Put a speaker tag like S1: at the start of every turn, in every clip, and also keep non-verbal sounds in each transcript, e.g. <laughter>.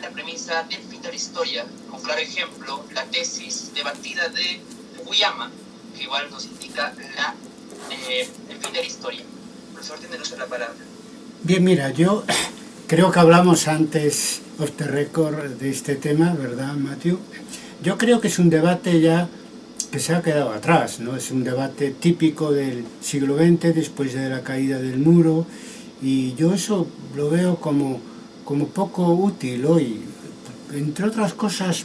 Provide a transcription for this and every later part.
S1: la premisa de la historia, con claro ejemplo, la tesis debatida de Fukuyama, que igual nos indica la, eh, la historia. Profesor, tiene la palabra.
S2: Bien, mira, yo <coughs> creo que hablamos antes, off the record, de este tema, ¿verdad, Matthew? Yo creo que es un debate ya que se ha quedado atrás, ¿no? Es un debate típico del siglo XX, después de la caída del muro, y yo eso lo veo como, como poco útil hoy, entre otras cosas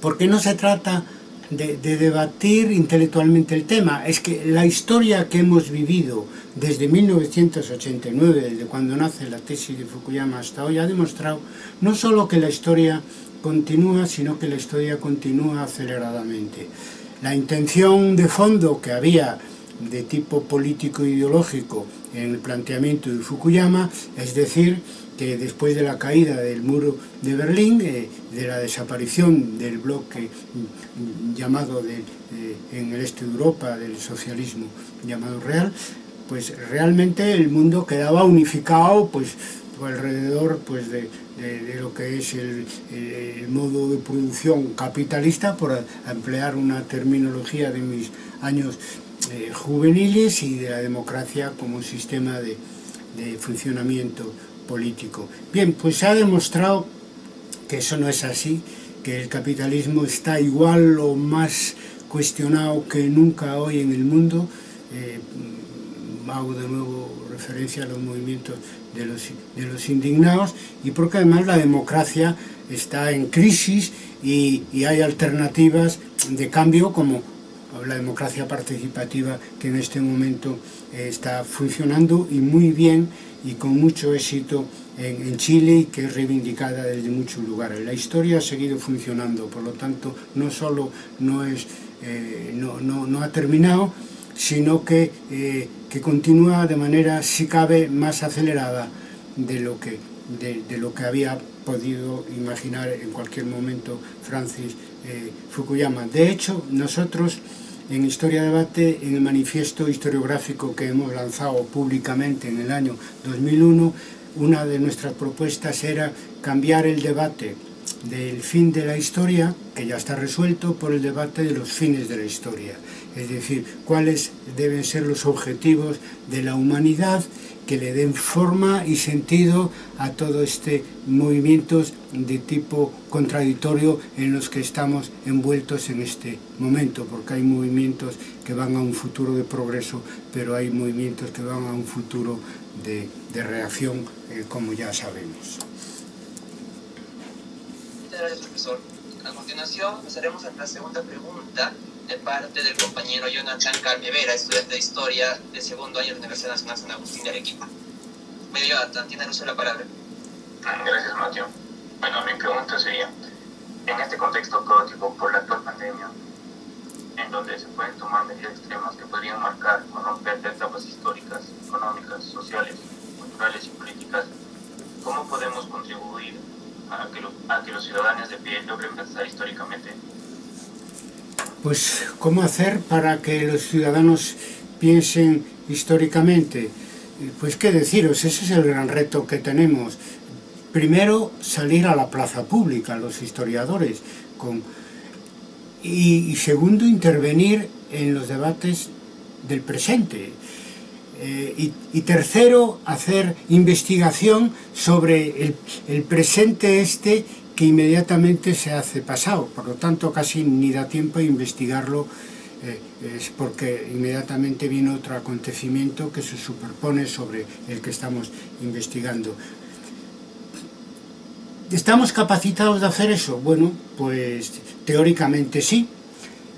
S2: porque no se trata de, de, debatir intelectualmente el tema, es que la historia que hemos vivido desde 1989, desde cuando nace la tesis de Fukuyama hasta hoy, ha demostrado no solo que la historia continúa, sino que la historia continúa aceleradamente. La intención de fondo que había de tipo político-ideológico en el planteamiento de Fukuyama, es decir, que después de la caída del muro de Berlín, eh, de la desaparición del bloque llamado de, eh, en el este de Europa del socialismo llamado real, pues realmente el mundo quedaba unificado pues alrededor pues de, de, lo que es el, el, modo de producción capitalista, por emplear una terminología de mis años eh, juveniles y de la democracia como un sistema de, de funcionamiento político. Bien, pues se ha demostrado que eso no es así, que el capitalismo está igual o más cuestionado que nunca hoy en el mundo. Eh, hago de nuevo referencia a los movimientos de los, de los indignados y porque además la democracia está en crisis y, y hay alternativas de cambio como la democracia participativa que en este momento eh, está funcionando y muy bien y con mucho éxito en, en, Chile y que es reivindicada desde muchos lugares. La historia ha seguido funcionando, por lo tanto no solo no, es, eh, no, no, no, ha terminado, sino que, eh, que, continúa de manera, si cabe, más acelerada de lo que, de, de lo que había podido imaginar en cualquier momento Francis eh, Fukuyama. De hecho, nosotros en Historia Debate, en el manifiesto historiográfico que hemos lanzado públicamente en el año 2001, una de nuestras propuestas era cambiar el debate del fin de la historia, que ya está resuelto, por el debate de los fines de la historia. Es decir, cuáles deben ser los objetivos de la humanidad que le den forma y sentido a todo este movimientos de tipo contradictorio en los que estamos envueltos en este momento, porque hay movimientos que van a un futuro de progreso, pero hay movimientos que van a un futuro de, de reacción, eh, como ya sabemos.
S1: Muchas gracias, profesor. A continuación, pasaremos a la segunda pregunta de parte del compañero Jonathan Calmevera, estudiante de Historia de segundo año de la Universidad Nacional San Agustín de Arequipa. Medio Jonathan, tiene uso la palabra.
S3: Gracias, Mateo. Bueno, mi pregunta sería, en este contexto caótico por la actual pandemia, en donde se pueden tomar medidas extremas que podrían marcar o romper etapas históricas, económicas, sociales, culturales y políticas, ¿cómo podemos contribuir a que, lo, a que los ciudadanos de pie logren pensar históricamente
S2: Pues, ¿cómo hacer para que los ciudadanos piensen históricamente? Pues qué deciros, ese es el gran reto que tenemos. Primero, salir a la plaza pública, los historiadores, con... y, y segundo, intervenir en los debates del presente. Eh, y, y, tercero, hacer investigación sobre el, el presente este que inmediatamente se hace pasado, por lo tanto casi ni da tiempo a investigarlo eh, es porque inmediatamente viene otro acontecimiento que se superpone sobre el que estamos investigando. ¿Estamos capacitados de hacer eso? Bueno, pues teóricamente sí,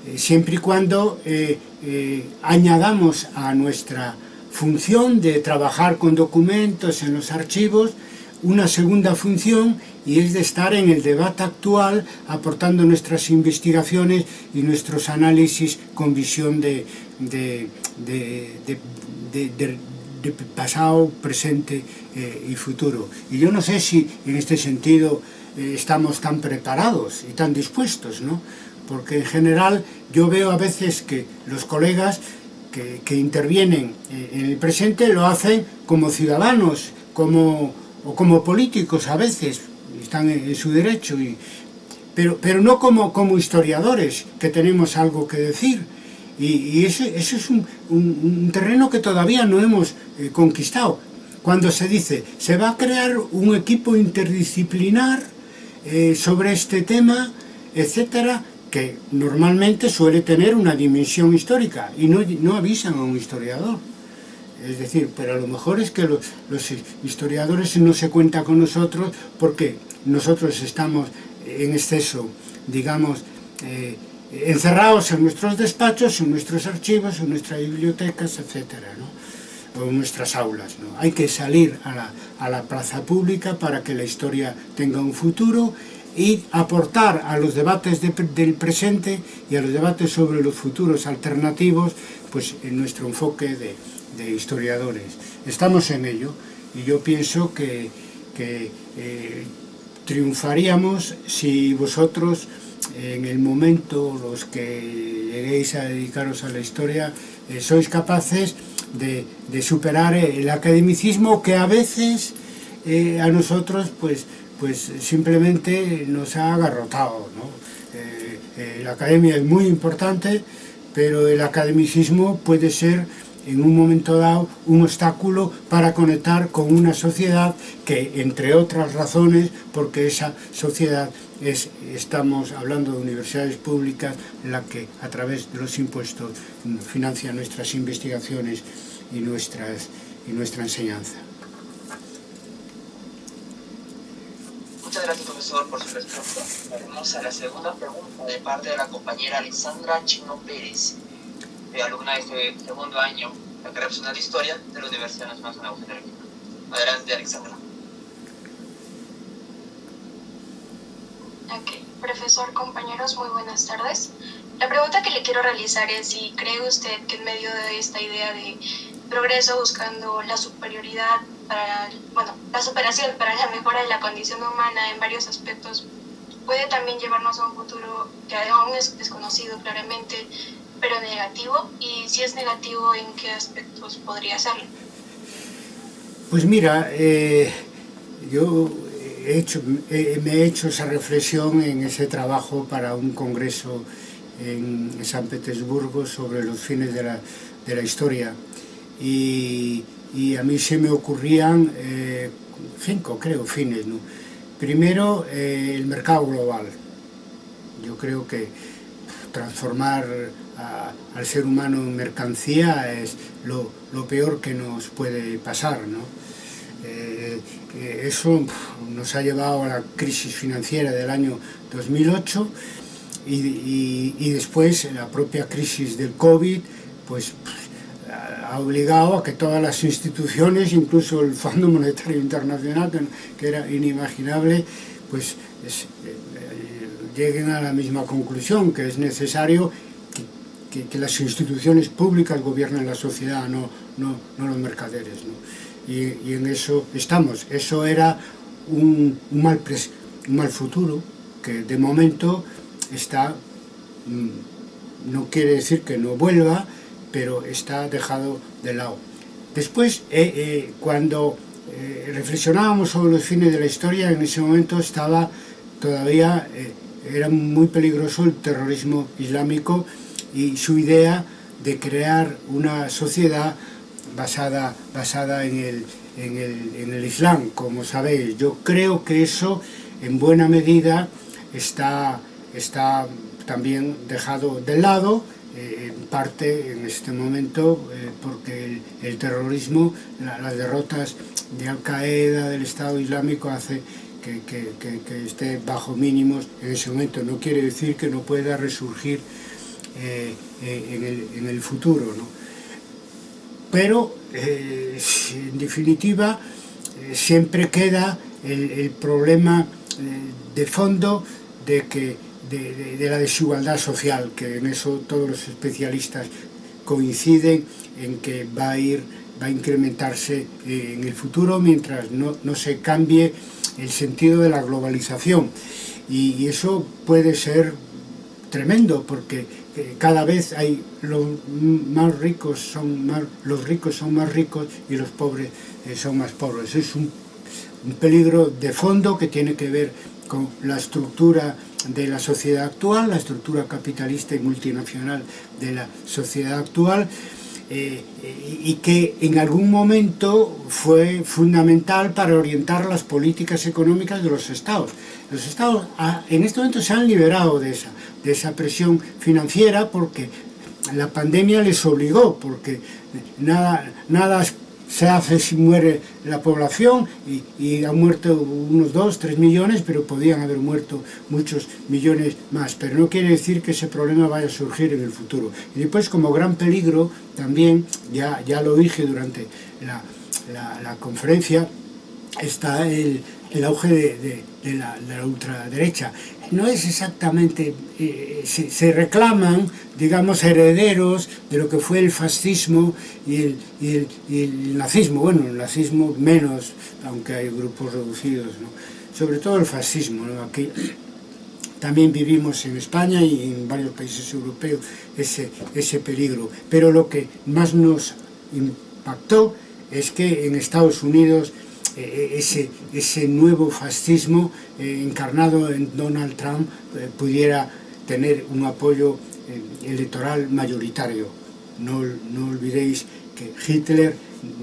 S2: eh, siempre y cuando eh, añadamos a nuestra función de trabajar con documentos en los archivos una segunda función y es de estar en el debate actual aportando nuestras investigaciones y nuestros análisis con visión de, pasado, presente eh, y futuro. Y yo no sé si en este sentido eh, estamos tan preparados y tan dispuestos, ¿no? porque en general yo veo a veces que los colegas que, que intervienen eh, en el presente lo hacen como ciudadanos, como o como políticos a veces, están en, su derecho, y, pero, pero no como, como historiadores, que tenemos algo que decir, y, eso, eso, es un, un, terreno que todavía no hemos eh, conquistado. Cuando se dice, se va a crear un equipo interdisciplinar eh, sobre este tema, etcétera, que normalmente suele tener una dimensión histórica y no, no avisan a un historiador. Es decir, pero a lo mejor es que los, los historiadores no se cuentan con nosotros porque nosotros estamos en exceso, digamos, eh, encerrados en nuestros despachos, en nuestros archivos, en nuestras bibliotecas, etcétera, o en nuestras aulas. Hay que salir a la, plaza pública para que la historia tenga un futuro y aportar a los debates de, del presente y a los debates sobre los futuros alternativos pues en nuestro enfoque de, de historiadores. Estamos en ello y yo pienso que, que eh, triunfaríamos si vosotros en el momento los que lleguéis a dedicaros a la historia eh, sois capaces de, superar el academicismo que a veces eh, a nosotros pues pues simplemente nos ha agarrotado. ¿no? Eh, eh, la academia es muy importante, pero el academicismo puede ser en un momento dado un obstáculo para conectar con una sociedad que, entre otras razones, porque esa sociedad es, estamos hablando de universidades públicas, la que a través de los impuestos financia nuestras investigaciones y, nuestras, y nuestra enseñanza.
S1: Muchas gracias, profesor, por su respuesta. Vamos a la segunda pregunta de parte de la compañera Alexandra Chino Pérez, alumna de este segundo año de carrera profesional de Historia de la Universidad Nacional de Agustín de Adelante, Alexandra.
S4: Ok, profesor, compañeros, muy buenas tardes. La pregunta que le quiero realizar es si cree usted que en medio de esta idea de progreso buscando la superioridad para, bueno, la superación para la mejora de la condición humana en varios aspectos puede también llevarnos a un futuro que aún es desconocido claramente, pero negativo, y si es negativo, ¿en qué aspectos podría serlo?
S2: Pues mira, eh, yo he hecho, eh, me he hecho esa reflexión en ese trabajo para un congreso en San Petersburgo sobre los fines de la, de la historia, y y a mí se me ocurrían eh, cinco, creo, fines. ¿no? Primero, eh, el mercado global. Yo creo que transformar al ser humano en mercancía es lo, peor que nos puede pasar. ¿no? Eh, eso nos ha llevado a la crisis financiera del año 2008 y, después la propia crisis del COVID pues ha obligado a que todas las instituciones, incluso el Fondo Monetario Internacional, que, era inimaginable, pues es, eh, lleguen a la misma conclusión, que es necesario que, que, que las instituciones públicas gobiernen la sociedad, no, no, no los mercaderes. Y, en eso estamos. Eso era un, mal, pres, un mal futuro, que de momento está, mm, no quiere decir que no vuelva, pero está dejado de lado. Después, eh, eh, cuando eh, reflexionábamos sobre los fines de la historia, en ese momento estaba todavía, era muy peligroso el terrorismo islámico y su idea de crear una sociedad basada, basada en, el, en, el, en el Islam, como sabéis. Yo creo que eso, en buena medida, está, está también dejado de lado, eh, en parte en este momento eh, porque el, terrorismo, la, las derrotas de Al-Qaeda, del Estado Islámico hace que, que, que, que esté bajo mínimos en ese momento. No quiere decir que no pueda resurgir eh, eh en, el, en, el, futuro. ¿no? Pero, eh, en definitiva, eh, siempre queda el, el problema eh, de fondo de, que, de, de, de la desigualdad social, que en eso todos los especialistas coinciden en que va a ir va a incrementarse eh, en el futuro mientras no, no se cambie el sentido de la globalización. Y, y eso puede ser tremendo porque eh, cada vez hay los más ricos son más, los ricos son más ricos y los pobres eh, son más pobres. Es un, un peligro de fondo que tiene que ver con la estructura de la sociedad actual, la estructura capitalista y multinacional de la sociedad actual, y que en algún momento fue fundamental para orientar las políticas económicas de los estados. Los estados ah, en este momento se han liberado de esa, de esa presión financiera porque la pandemia les obligó, porque nada, nada se hace si muere la población y, y han muerto unos 2, 3 millones, pero podían haber muerto muchos millones más. Pero no quiere decir que ese problema vaya a surgir en el futuro. Y después como gran peligro, también, ya, ya lo dije durante la, la, la conferencia, está el, el auge de, de, de, la, de, la, ultraderecha. No es exactamente, eh, se, se, reclaman, digamos, herederos de lo que fue el fascismo y el, y el, y el nazismo. Bueno, el nazismo menos, aunque hay grupos reducidos, ¿no? Sobre todo el fascismo, ¿no? Aquí también vivimos en España y en varios países europeos ese, ese peligro. Pero lo que más nos impactó es que en Estados Unidos Eh, eh, ese, ese nuevo fascismo eh, encarnado en Donald Trump pudiera tener un apoyo electoral mayoritario. No, no olvidéis que Hitler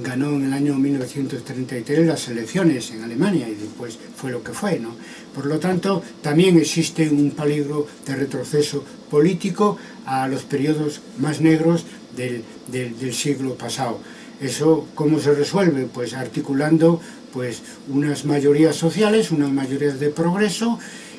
S2: ganó en el año 1933 las elecciones en Alemania y después fue lo que fue. ¿no? Por lo tanto, también existe un peligro de retroceso político a los periodos más negros del, del, del siglo pasado. ¿Eso cómo se resuelve? Pues articulando pues, unas mayorías sociales, unas mayorías de progreso,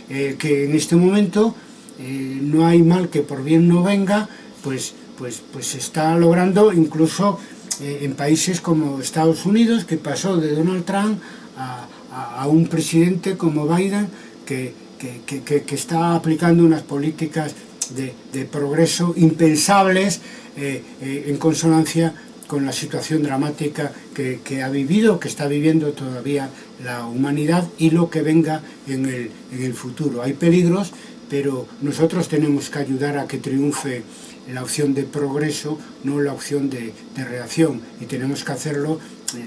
S2: eh, que en este momento eh, no hay mal que por bien no venga, pues, pues, pues se está logrando incluso eh, en países como Estados Unidos, que pasó de Donald Trump a, a, a un presidente como Biden, que, que, que, que, está aplicando unas políticas de, de progreso impensables en consonancia con la situación dramática que, ha vivido, que está viviendo todavía la humanidad y lo que venga en el, futuro. Hay peligros, pero nosotros tenemos que ayudar a que triunfe la opción de progreso, no la opción de, reacción, y tenemos que hacerlo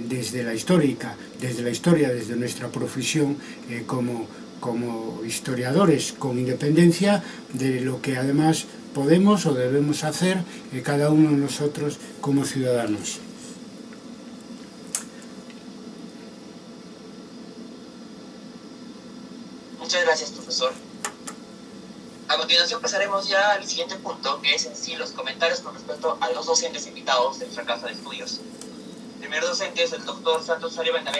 S2: desde la histórica, desde la historia, desde nuestra profesión eh, como, como historiadores, con independencia de lo que además podemos o debemos hacer eh, cada uno de nosotros como ciudadanos.
S1: Muchas gracias, profesor. A continuación pasaremos ya al siguiente punto, que es en sí los comentarios con respecto a los docentes invitados de nuestra casa de estudios. El primer docente es el doctor Santos Arias Benavente